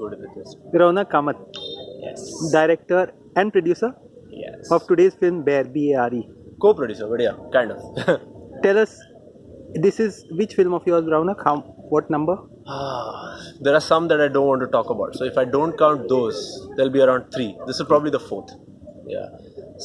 good with this. Kamath, Yes. director and producer Yes. of today's film Bare, B-A-R-E. Co-producer, but yeah, kind of. Tell us, this is which film of yours, Raunak? How, what number? Ah, there are some that I don't want to talk about. So if I don't count those, there'll be around three. This is probably the fourth. Yeah.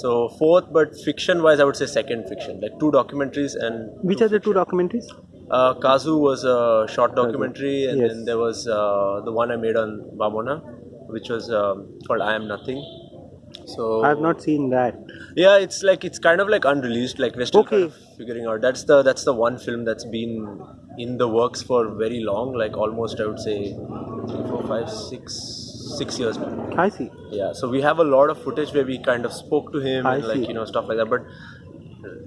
So fourth, but fiction-wise, I would say second fiction. Like two documentaries and Which are the two documentaries? Uh, Kazu was a short documentary, and Yes. then there was uh, the one I made on Bamona, which was um, called I Am Nothing. So I have not seen that. Yeah, it's like it's kind of like unreleased. Like we're still kind of figuring out. That's the that's the one film that's been in the works for very long. Like almost I would say three, four, five, six, six years now. I see. Yeah. So we have a lot of footage where we kind of spoke to him I and like see. you know stuff like that. But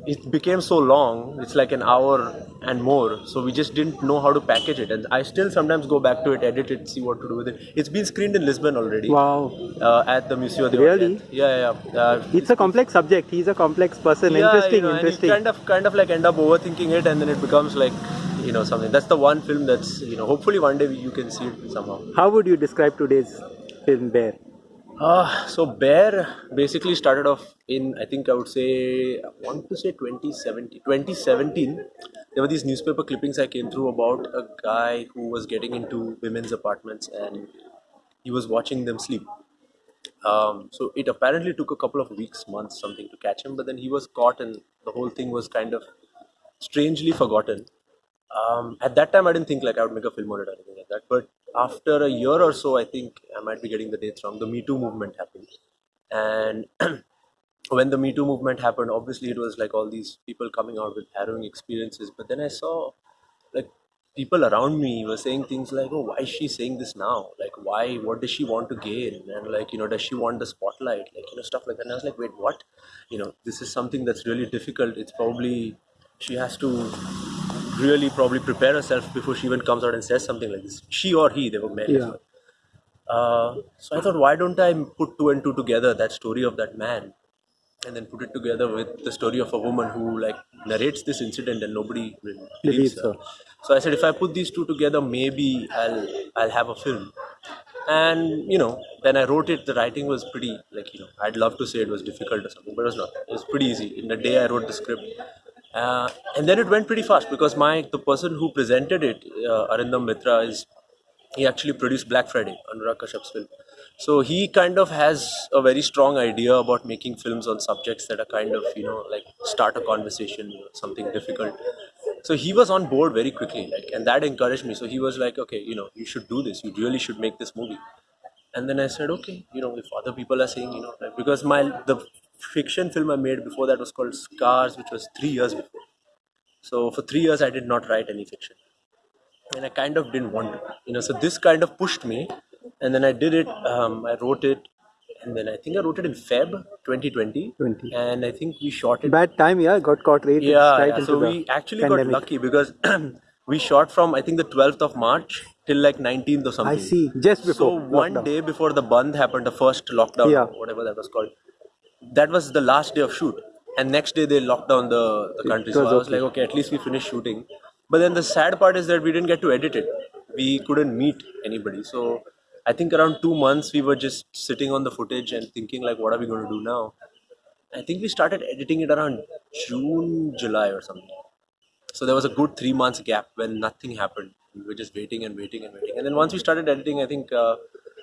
it became so long. It's like an hour and more. So we just didn't know how to package it. And I still sometimes go back to it, edit it, see what to do with it. It's been screened in Lisbon already. Wow. Uh, at the Museo de Really? Orient. Yeah, yeah. yeah. Uh, It's a complex subject. He's a complex person. yeah, interesting, you know, interesting. kind of kind of like end up overthinking it and then it becomes like you know something that's the one film that's you know hopefully one day you can see it somehow How would you describe today's film Bare? Uh, so bare basically started off in i think i would say i want to say 2017 2017 there were these newspaper clippings i came through about a guy who was getting into women's apartments and he was watching them sleep um, so it apparently took a couple of weeks, months, something to catch him. But then he was caught, and the whole thing was kind of strangely forgotten. Um, at that time, I didn't think like I would make a film on it or anything like that. But after a year or so, I think might be getting the dates wrong. The Me Too movement happened, and when the Me Too movement happened, obviously it was like all these people coming out with harrowing experiences. But then I saw like people around me were saying things like, "Oh, why is she saying this now? Like, why? What does she want to gain? And like, you know, does she want the spotlight? Like, you know, stuff like that." And I was like, "Wait, what? You know, this is something that's really difficult. It's probably she has to really probably prepare herself before she even comes out and says something like this. She or he, they were men. as Yeah. well. Uh, so I thought, why don't I put two and two together? That story of that man and then put it together with the story of a woman who like narrates this incident and nobody really believes her. So I said, if I put these two together, maybe I'll I'll have a film. And you know, when I wrote it, the writing was pretty like you know, I'd love to say it was difficult or something, but it was not. It was pretty easy. In a day, I wrote the script, uh, and then it went pretty fast because my the person who presented it, uh, Arindam Mitra, is he actually produced Black Friday, Anurag Kashyap's film. So he kind of has a very strong idea about making films on subjects that are kind of, you know, like start a conversation, you know, something difficult. So he was on board very quickly, like, and that encouraged me. So he was like, okay, you know, you should do this. You really should make this movie. And then I said, okay, you know, if other people are saying, you know, like, because my the fiction film I made before that was called Scars, which was three years before. So for three years I did not write any fiction and I kind of didn't want to, you know. So this kind of pushed me, and then I did it. Um, I wrote it, and then I think I wrote it in Feb 2020, 20. and I think we shot it. Bad time, yeah. Got caught right, yeah, right yeah. so we actually pandemic. got lucky because we shot from I think the 12th of March till like 19th or something. I see. Just before. So one lockdown. day before the Bandh happened, the first lockdown, Yeah. whatever that was called, that was the last day of shoot. And next day they locked down the, the country. So was I was okay. like, okay, at least we finished shooting. But then the sad part is that we didn't get to edit it. We couldn't meet anybody. So I think around two months we were just sitting on the footage and thinking like, what are we going to do now? I think we started editing it around June, July or something. So there was a good three months gap when nothing happened. We were just waiting and waiting and waiting. And then once we started editing, I think uh,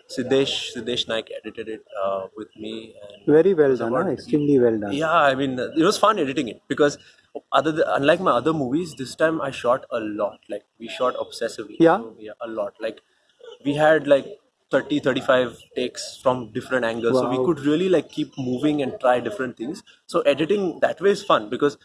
Siddesh Siddesh Naik edited it uh, with me. And Very well done, extremely well done. yeah, I mean, it was fun editing it because other th- unlike my other movies, this time I shot a lot. Like we shot obsessively. Yeah? So, yeah, a lot. Like we had like 30, 35 takes from different angles, so we could really like keep moving and try different things. So editing that way is fun because.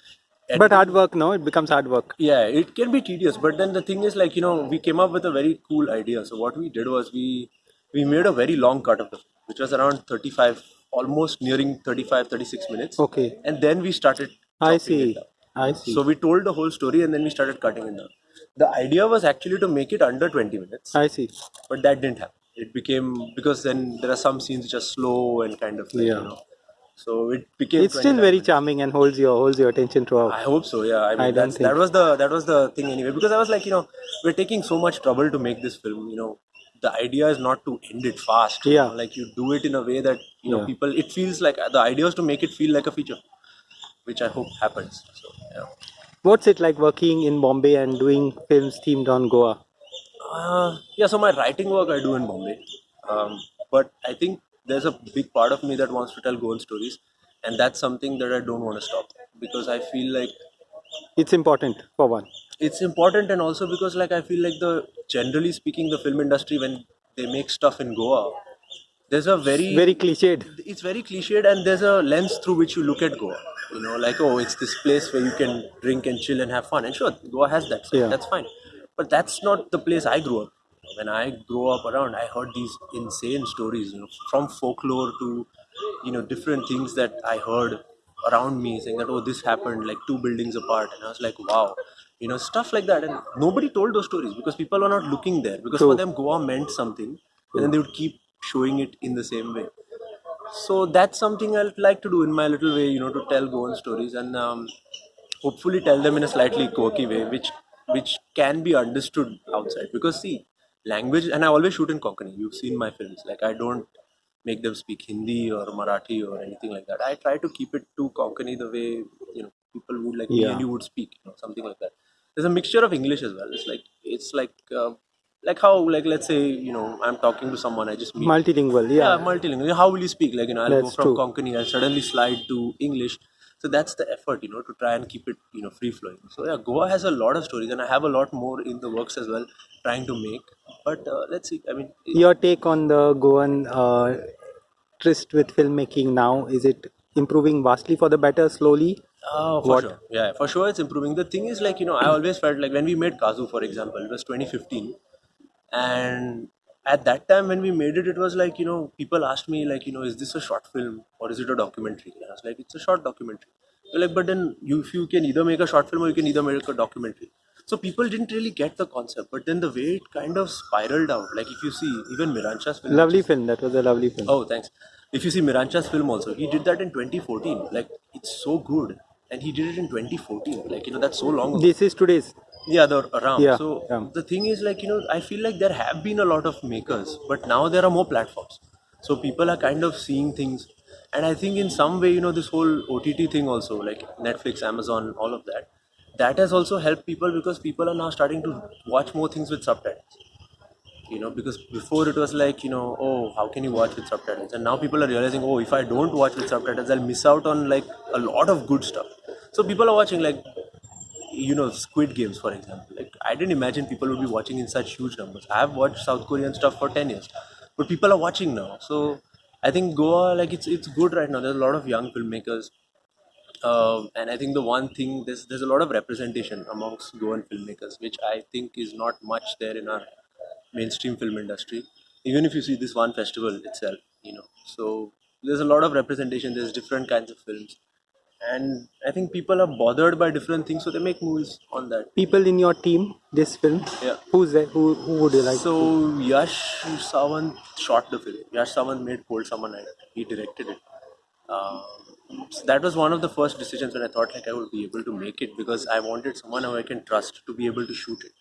But hard work, no? It becomes hard work. Yeah, it can be tedious, but then the thing is like you know we came up with a very cool idea. So what we did was we we made a very long cut of the film, which was around 35, almost nearing 35, 36 minutes. Okay. And then we started. I see. I see. So we told the whole story and then we started cutting it down. The idea was actually to make it under 20 minutes, I see. but that didn't happen. It became because then there are some scenes which are slow and kind of like, Yeah. you know. So it became. It's still very minutes. charming and holds your holds your attention throughout. I hope so. Yeah, I mean I don't that's, think- that was the that was the thing anyway because I was like you know we're taking so much trouble to make this film. You know, the idea is not to end it fast. you Yeah. know, like you do it in a way that you know Yeah. people. It feels like the idea is to make it feel like a feature, which I hope happens. So yeah. What's it like working in Bombay and doing films themed on Goa? Uh, yeah, so my writing work I do in Bombay, um, but I think there's a big part of me that wants to tell Goan stories, and that's something that I don't want to stop because I feel like It's important for one. it's important, and also because like I feel like the generally speaking, the film industry when they make stuff in Goa, there's a very Very cliched. it's very cliched and there's a lens through which you look at Goa. You know, like oh, it's this place where you can drink and chill and have fun. And sure, Goa has that. So Yeah. That's fine. But that's not the place I grew up. When I grew up around, I heard these insane stories. You know, from folklore to you know different things that I heard around me saying that oh this happened like two buildings apart and I was like wow you know stuff like that and nobody told those stories because people were not looking there because True. for them Goa meant something and then they would keep showing it in the same way so that's something I'd like to do in my little way, you know, to tell Goan stories and um, hopefully tell them in a slightly quirky way, which which can be understood outside. Because see, language, and I always shoot in Konkani. You've seen my films. Like I don't make them speak Hindi or Marathi or anything like that. I try to keep it to Konkani the way you know people would like me and you would speak, you know, something like that. There's a mixture of English as well. It's like it's like. Uh, like how like let's say you know i'm talking to someone i just meet Multilingual, yeah, yeah. multilingual. How will you speak? Like, you know, I'll That's go from true. Konkani, I'll suddenly slide to English. So that's the effort, you know, to try and keep it, you know, free flowing. So yeah, Goa has a lot of stories, and I have a lot more in the works as well, trying to make. But uh, let's see. I mean, Your take on the Goan uh, tryst with filmmaking now, is it improving vastly for the better slowly? uh, for What? sure. Yeah, for sure, it's improving. The thing is, like, you know, I always felt like when we made Kazu, for example, it was 2015, and at that time when we made it, it was like, you know, people asked me like, you know, is this a short film or is it a documentary? And I was like, it's a short documentary. They're like, but then you, if you can either make a short film or you can either make a documentary. So people didn't really get the concept, but then the way it kind of spiraled out, like if you see even Miransha's film, Lovely film, that was a lovely film. Oh, thanks. If you see Miransha's film also, he did that in 2014. Like, it's so good. And he did it in 2014. Like, you know, that's so long ago. This is today's. Yeah, the around. Yeah, so yeah. the thing is, like, you know, I feel like there have been a lot of makers, but now there are more platforms. So people are kind of seeing things. And I think in some way, you know, this whole OTT thing also, like Netflix, Amazon, all of that, that has also helped people because people are now starting to watch more things with subtitles you know because before it was like you know oh how can you watch with subtitles and now people are realizing oh if i don't watch with subtitles i'll miss out on like a lot of good stuff so people are watching like you know squid games for example. Like i didn't imagine people would be watching in such huge numbers. I have watched south korean stuff for 10 years but people are watching now. So i think goa like it's it's good right now. There's a lot of young filmmakers um, and I think the one thing there's there's a lot of representation amongst Goan filmmakers, which I think is not much there in our mainstream film industry. Even if you see this one festival itself, you know, so there's a lot of representation. There's different kinds of films, and I think people are bothered by different things, so they make movies on that. People in your team, this film, Yeah. who's there? Who, who would you like? So Yash Sawant shot the film. Yash Sawant made Cold Summer Night. He directed it. Um, so that was one of the first decisions when I thought like I would be able to make it because I wanted someone who I can trust to be able to shoot it.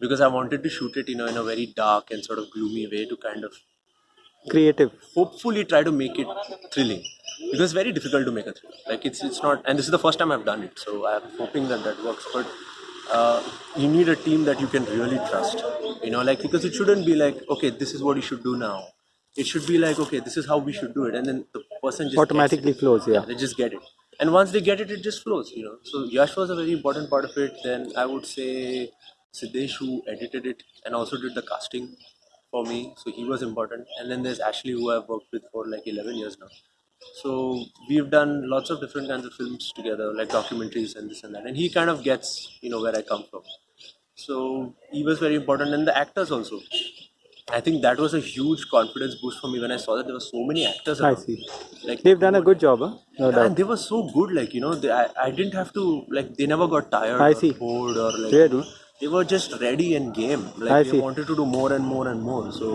Because I wanted to shoot it, you know, in a very dark and sort of gloomy way to kind of Creative. hopefully try to make it thrilling. Because it's very difficult to make a thriller like it's it's not and this is the first time i've done it so i'm hoping that that works. But uh, you need a team that you can really trust you know like because it shouldn't be like okay this is what you should do now. It should be like okay this is how we should do it and then the person just Automatically flows, yeah. they just get it. And once they get it it just flows you know. So yash was a very important part of it. Then i would say siddesh who edited it and also did the casting for me so he was important and then there's ashley who i've worked with for like 11 years now so we've done lots of different kinds of films together like documentaries and this and that and he kind of gets you know where i come from so he was very important and the actors also i think that was a huge confidence boost for me when i saw that there were so many actors I see. like They've done a good job, huh? No yeah, doubt. and they were so good, like you know, they, I, I didn't have to like they never got tired I or see. bored or like you know, they were just ready and game. Like I they see. wanted to do more and more and more. So,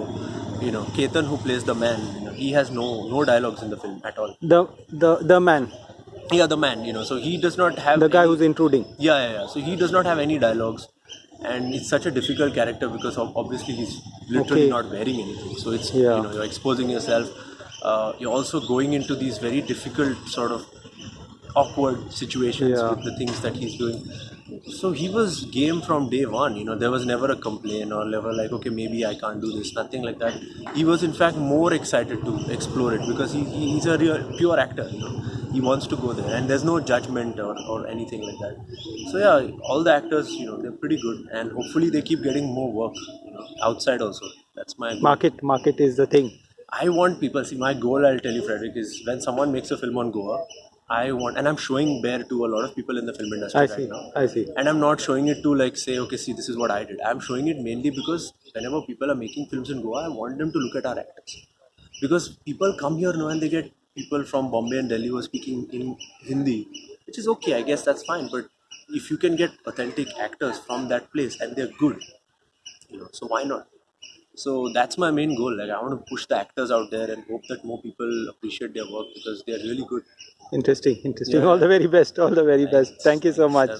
you know, Ketan who plays the man, you know, he has no no dialogues in the film at all. The the the man, Yeah, the man, you know, so he does not have the guy any- who's intruding. yeah, yeah, yeah. So he does not have any dialogues. and it's such a difficult character because obviously he's literally Okay. not wearing anything. So it's Yeah. you know you're exposing yourself. Uh, you're also going into these very difficult sort of awkward situations Yeah. with the things that he's doing. So he was game from day one. You know, there was never a complaint or never like, okay, maybe I can't do this. Nothing like that. He was in fact more excited to explore it because he, he- he's a real pure actor. You know, he wants to go there, and there's no judgment or, or anything like that. So yeah, all the actors, you know, they're pretty good, and hopefully they keep getting more work. You know, outside also. That's my goal. Market market is the thing. I want people. See, my goal, I'll tell you, Frederick, is when someone makes a film on Goa, I want, and I'm showing Bare to a lot of people in the film industry I right see. now. I see. And I'm not showing it to like say, okay, see, this is what I did. I'm showing it mainly because whenever people are making films in Goa, I want them to look at our actors. Because people come here now and they get people from Bombay and Delhi who are speaking in Hindi, which is okay, I guess that's fine. But if you can get authentic actors from that place and they're good, you know, so why not? So that's my main goal. Like I want to push the actors out there and hope that more people appreciate their work because they're really good. Interesting. Interesting. Yeah. All the very best. All the very best. Thank you so much.